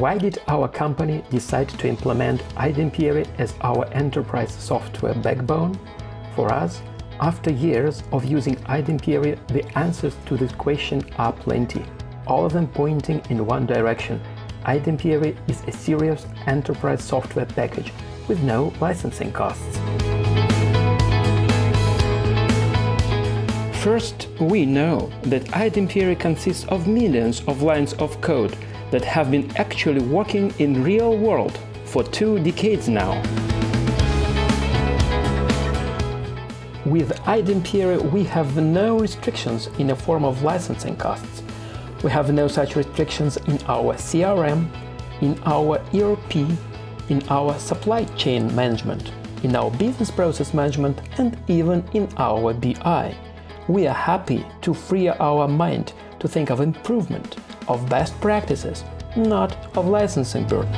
Why did our company decide to implement iDempiere as our enterprise software backbone? For us, after years of using iDempiere, the answers to this question are plenty, all of them pointing in one direction. iDempiere is a serious enterprise software package with no licensing costs. First, we know that iDempiere consists of millions of lines of code that have been actually working in real world for two decades now. With iDempiere, we have no restrictions in the form of licensing costs. We have no such restrictions in our CRM, in our ERP, in our supply chain management, in our business process management and even in our BI. We are happy to free our mind to think of improvement, of best practices, not of licensing burden.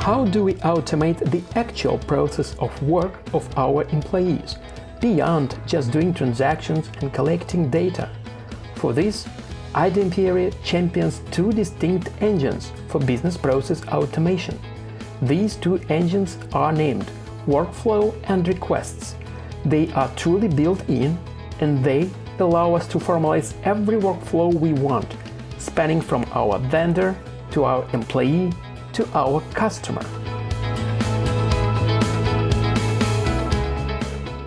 How do we automate the actual process of work of our employees, beyond just doing transactions and collecting data? For this, iDempiere champions two distinct engines for business process automation. These two engines are named Workflow and Requests. They are truly built-in and they allow us to formalize every workflow we want, spanning from our vendor to our employee to our customer.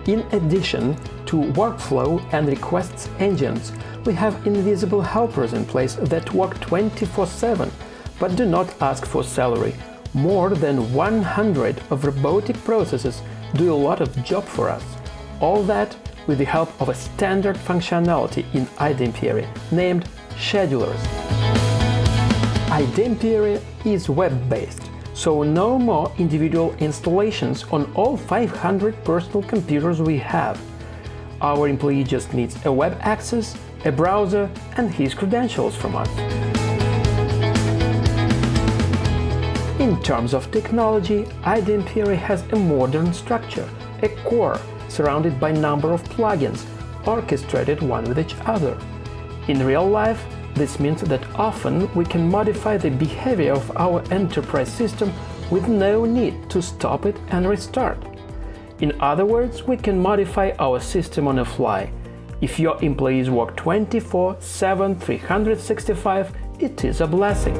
In addition to workflow and requests engines, we have invisible helpers in place that work 24-7 but do not ask for salary. More than 100 of robotic processes do a lot of job for us. All that with the help of a standard functionality in iDempiere named Schedulers. iDempiere is web-based, so no more individual installations on all 500 personal computers we have. Our employee just needs a web access, a browser and his credentials from us. In terms of technology, iDempiere has a modern structure, a core surrounded by number of plugins, orchestrated one with each other. In real life, this means that often we can modify the behavior of our enterprise system with no need to stop it and restart. In other words, we can modify our system on the fly. If your employees work 24-7, 365, it is a blessing.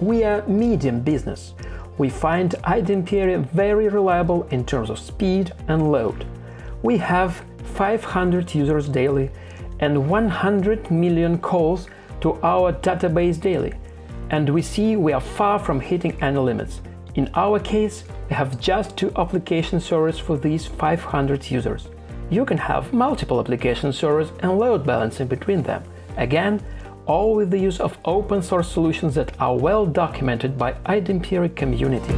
We are medium business we find iDempiere very reliable in terms of speed and load. We have 500 users daily and 100 million calls to our database daily, and we see we are far from hitting any limits. In our case, we have just two application servers for these 500 users. You can have multiple application servers and load balancing between them. Again, all with the use of open source solutions that are well documented by iDempiere community.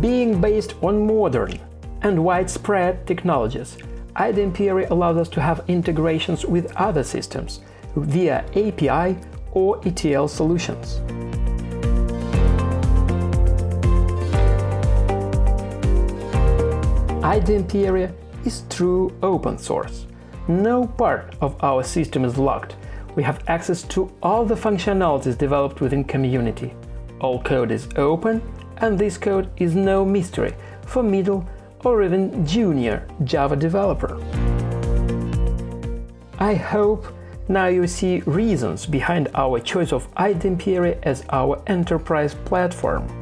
Being based on modern and widespread technologies, iDempiere allows us to have integrations with other systems via API or ETL solutions. iDempiere is true open source. No part of our system is locked. We have access to all the functionalities developed within community. All code is open, and this code is no mystery for middle or even junior Java developer. I hope now you see reasons behind our choice of iDempiere as our enterprise platform.